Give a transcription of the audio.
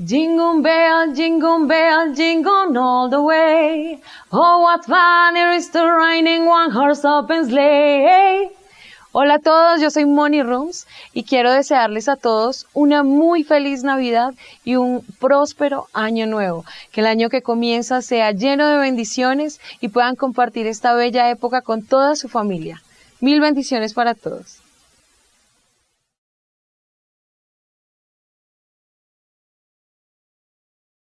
Jingle bell, jingle bell, jingle all the way. Oh, what fun it is to ride in one horse open sleigh. Hola a todos, yo soy Moni Rooms y quiero desearles a todos una muy feliz Navidad y un próspero año nuevo. Que el año que comienza sea lleno de bendiciones y puedan compartir esta bella época con toda su familia. Mil bendiciones para todos.